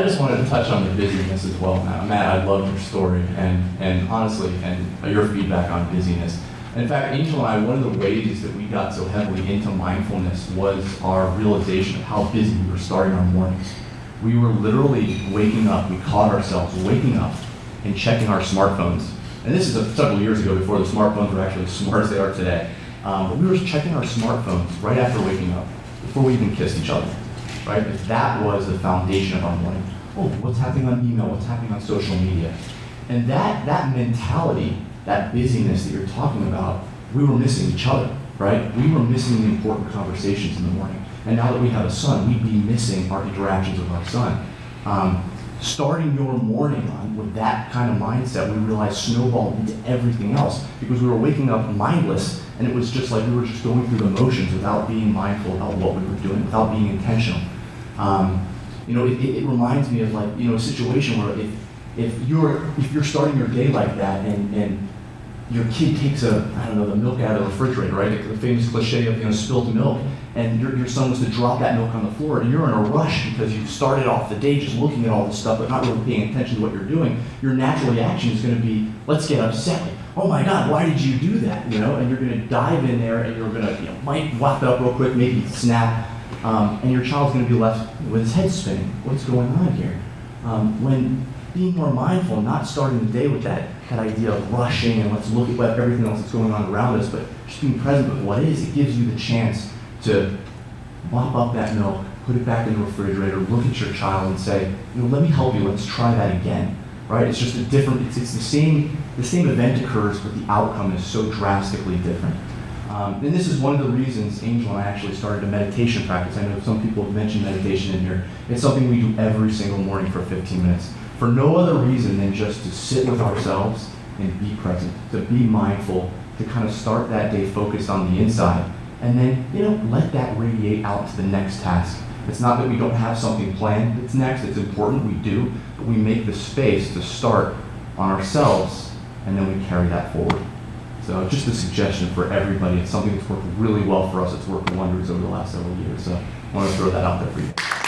I just wanted to touch on the busyness as well, Matt. Matt, I love your story and, and honestly, and your feedback on busyness. In fact, Angel and I, one of the ways that we got so heavily into mindfulness was our realization of how busy we were starting our mornings. We were literally waking up, we caught ourselves waking up and checking our smartphones. And this is a, several years ago before the smartphones were actually as smart as they are today. Um, but we were checking our smartphones right after waking up, before we even kissed each other, right? If that was the foundation of our morning. Oh, what's happening on email? What's happening on social media? And that, that mentality, that busyness that you're talking about, we were missing each other, right? We were missing the important conversations in the morning. And now that we have a son, we'd be missing our interactions with our son. Um, starting your morning on with that kind of mindset, we realized snowballed into everything else because we were waking up mindless and it was just like we were just going through the motions without being mindful about what we were doing, without being intentional. Um, you know, it, it, reminds me of like, you know, a situation where if, if you're, if you're starting your day like that and, and your kid takes a, I don't know, the milk out of the refrigerator, right? The famous cliche of, you know, spilled milk and your, your son was to drop that milk on the floor, and you're in a rush because you've started off the day just looking at all this stuff, but not really paying attention to what you're doing, your natural reaction is going to be, let's get upset. Oh my God, why did you do that? You know, and you're going to dive in there, and you're going to, you know, might it up real quick, maybe snap, um, and your child's going to be left with his head spinning. What's going on here? Um, when being more mindful, not starting the day with that, that idea of rushing and let's look at what, everything else that's going on around us, but just being present with what is, it gives you the chance to mop up that milk, put it back in the refrigerator, look at your child and say, you know, let me help you, let's try that again. Right? It's just a different, it's, it's the same, the same event occurs, but the outcome is so drastically different. Um, and this is one of the reasons Angel and I actually started a meditation practice. I know some people have mentioned meditation in here. It's something we do every single morning for 15 minutes. For no other reason than just to sit with ourselves and be present, to be mindful, to kind of start that day focused on the inside and then, you know, let that radiate out to the next task. It's not that we don't have something planned that's next, it's important, we do, but we make the space to start on ourselves, and then we carry that forward. So just a suggestion for everybody. It's something that's worked really well for us. It's worked wonders over the last several years. So I want to throw that out there for you.